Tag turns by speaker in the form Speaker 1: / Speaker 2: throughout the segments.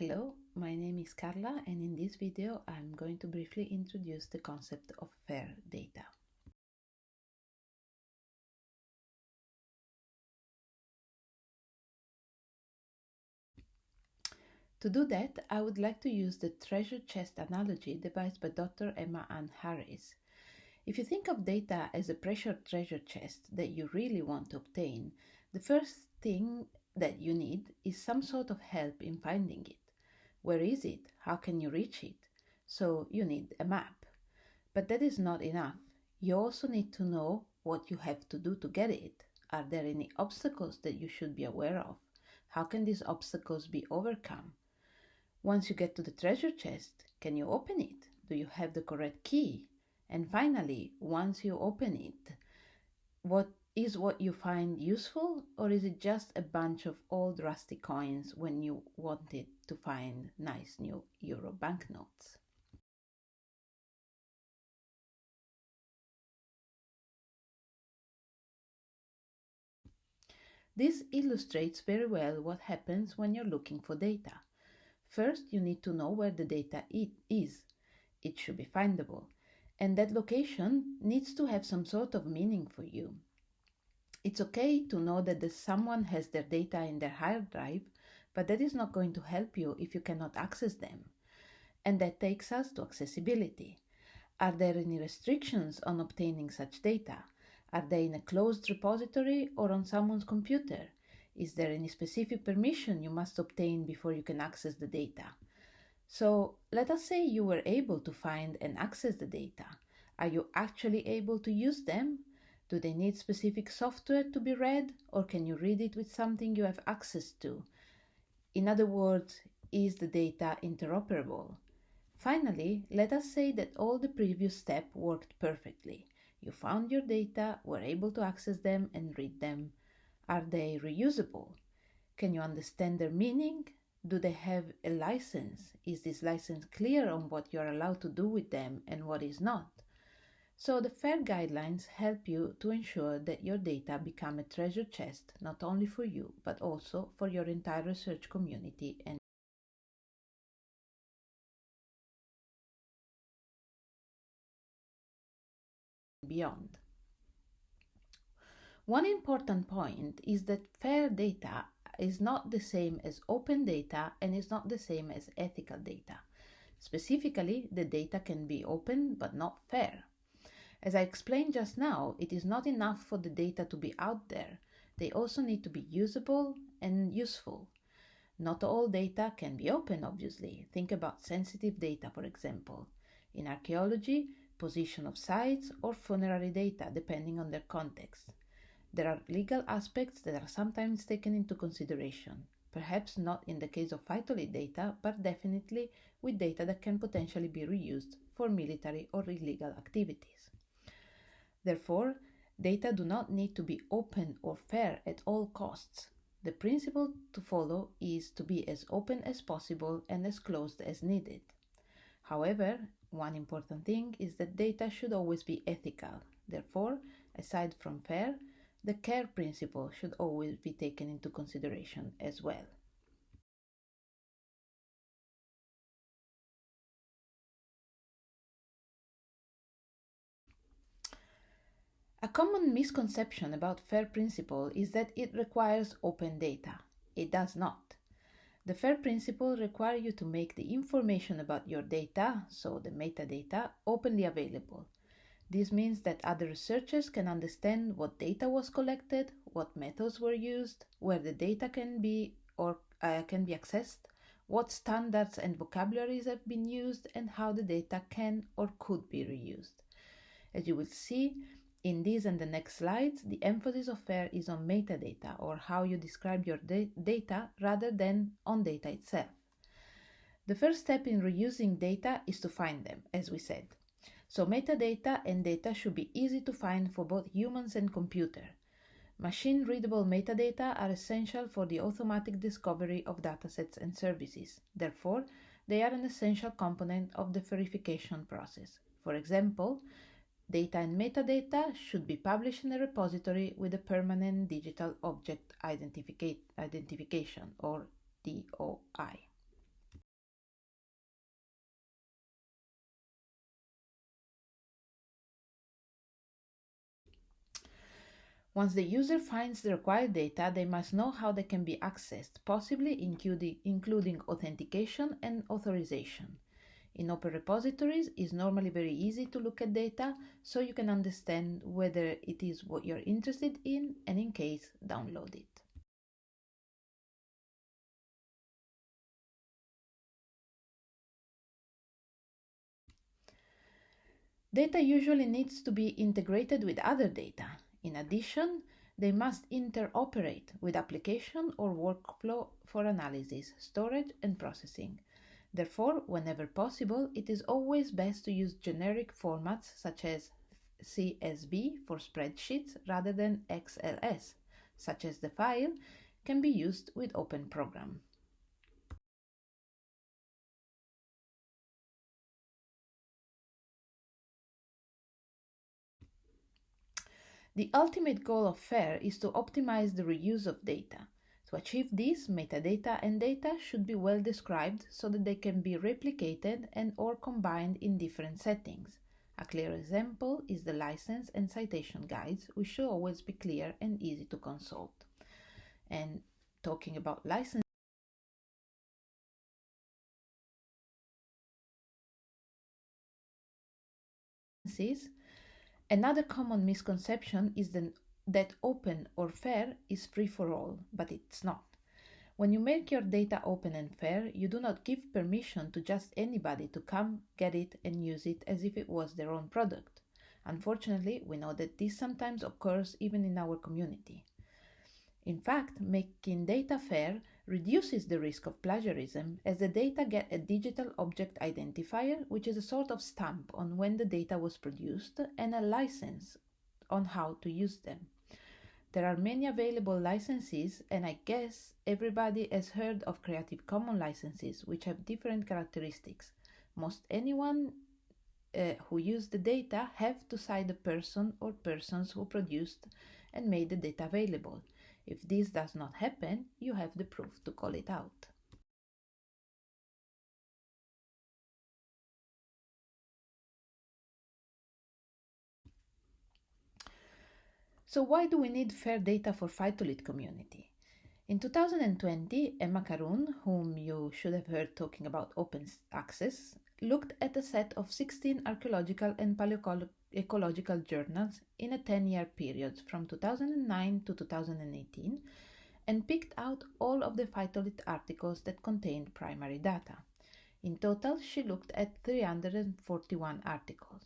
Speaker 1: Hello, my name is Carla and in this video I'm going to briefly introduce the concept of FAIR data. To do that, I would like to use the treasure chest analogy devised by Dr. Emma Ann Harris. If you think of data as a pressure treasure chest that you really want to obtain, the first thing that you need is some sort of help in finding it. Where is it? How can you reach it? So you need a map. But that is not enough. You also need to know what you have to do to get it. Are there any obstacles that you should be aware of? How can these obstacles be overcome? Once you get to the treasure chest, can you open it? Do you have the correct key? And finally, once you open it, what is what you find useful or is it just a bunch of old rusty coins when you wanted to find nice new euro banknotes? This illustrates very well what happens when you're looking for data. First, you need to know where the data is. It should be findable. And that location needs to have some sort of meaning for you. It's okay to know that someone has their data in their hard drive, but that is not going to help you if you cannot access them. And that takes us to accessibility. Are there any restrictions on obtaining such data? Are they in a closed repository or on someone's computer? Is there any specific permission you must obtain before you can access the data? So let us say you were able to find and access the data. Are you actually able to use them? Do they need specific software to be read, or can you read it with something you have access to? In other words, is the data interoperable? Finally, let us say that all the previous steps worked perfectly. You found your data, were able to access them and read them. Are they reusable? Can you understand their meaning? Do they have a license? Is this license clear on what you are allowed to do with them and what is not? So the FAIR guidelines help you to ensure that your data become a treasure chest not only for you but also for your entire research community and beyond. One important point is that FAIR data is not the same as open data and is not the same as ethical data. Specifically, the data can be open but not fair. As I explained just now, it is not enough for the data to be out there. They also need to be usable and useful. Not all data can be open, obviously. Think about sensitive data, for example. In archaeology, position of sites, or funerary data, depending on their context. There are legal aspects that are sometimes taken into consideration, perhaps not in the case of phytolith data, but definitely with data that can potentially be reused for military or illegal activities. Therefore, data do not need to be open or fair at all costs. The principle to follow is to be as open as possible and as closed as needed. However, one important thing is that data should always be ethical. Therefore, aside from fair, the CARE principle should always be taken into consideration as well. A common misconception about FAIR principle is that it requires open data. It does not. The FAIR principle requires you to make the information about your data, so the metadata, openly available. This means that other researchers can understand what data was collected, what methods were used, where the data can be or uh, can be accessed, what standards and vocabularies have been used, and how the data can or could be reused. As you will see, in these and the next slides, the emphasis of FAIR is on metadata or how you describe your da data rather than on data itself. The first step in reusing data is to find them, as we said. So metadata and data should be easy to find for both humans and computer. Machine readable metadata are essential for the automatic discovery of datasets and services. Therefore, they are an essential component of the FAIRification process. For example, Data and metadata should be published in a repository with a permanent digital object identification or DOI. Once the user finds the required data, they must know how they can be accessed, possibly including authentication and authorization. In open repositories, it's normally very easy to look at data so you can understand whether it is what you're interested in and in case, download it. Data usually needs to be integrated with other data. In addition, they must interoperate with application or workflow for analysis, storage, and processing. Therefore, whenever possible, it is always best to use generic formats such as CSV for spreadsheets rather than XLS, such as the file can be used with Open Program. The ultimate goal of FAIR is to optimize the reuse of data. To achieve this, metadata and data should be well described so that they can be replicated and or combined in different settings. A clear example is the license and citation guides, which should always be clear and easy to consult. And talking about licenses, Another common misconception is the, that open or fair is free for all, but it's not. When you make your data open and fair, you do not give permission to just anybody to come, get it, and use it as if it was their own product. Unfortunately, we know that this sometimes occurs even in our community. In fact, making data fair reduces the risk of plagiarism as the data get a digital object identifier, which is a sort of stamp on when the data was produced, and a license on how to use them. There are many available licenses, and I guess everybody has heard of Creative Commons licenses, which have different characteristics. Most anyone uh, who used the data have to cite the person or persons who produced and made the data available. If this does not happen, you have the proof to call it out. So why do we need fair data for Phytolith community? In 2020, Emma Karoune, whom you should have heard talking about open access, looked at a set of 16 archaeological and paleoecological journals in a 10 year period from 2009 to 2018 and picked out all of the phytolith articles that contained primary data. In total, she looked at 341 articles.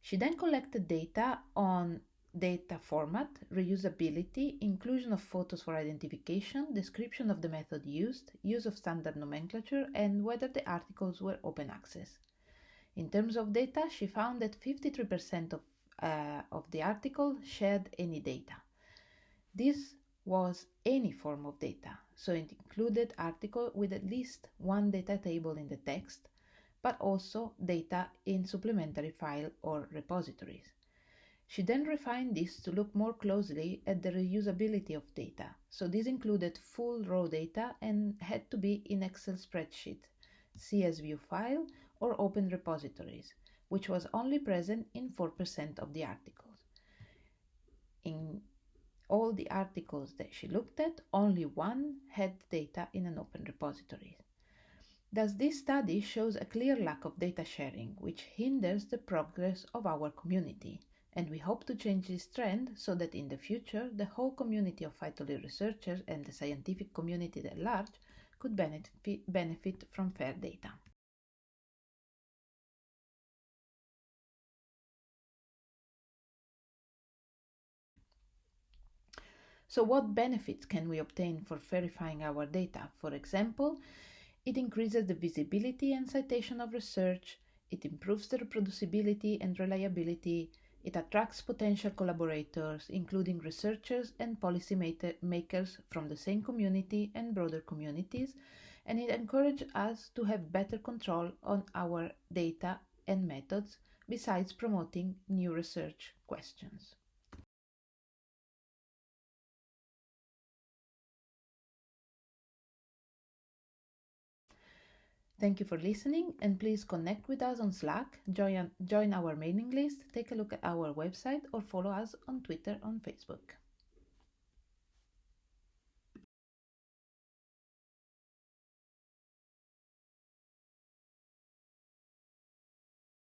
Speaker 1: She then collected data on data format, reusability, inclusion of photos for identification, description of the method used, use of standard nomenclature, and whether the articles were open access. In terms of data, she found that 53% of, uh, of the article shared any data. This was any form of data, so it included article with at least one data table in the text, but also data in supplementary file or repositories. She then refined this to look more closely at the reusability of data. So this included full raw data and had to be in Excel spreadsheet, CSV file, or open repositories, which was only present in 4% of the articles. In all the articles that she looked at, only one had data in an open repository. Thus, this study shows a clear lack of data sharing, which hinders the progress of our community and we hope to change this trend so that in the future the whole community of phytolith researchers and the scientific community at large could benefit from fair data. So what benefits can we obtain for FAIRifying our data? For example, it increases the visibility and citation of research, it improves the reproducibility and reliability, it attracts potential collaborators, including researchers and policy makers from the same community and broader communities, and it encourages us to have better control on our data and methods, besides promoting new research questions. Thank you for listening and please connect with us on Slack, join, join our mailing list, take a look at our website or follow us on Twitter on Facebook.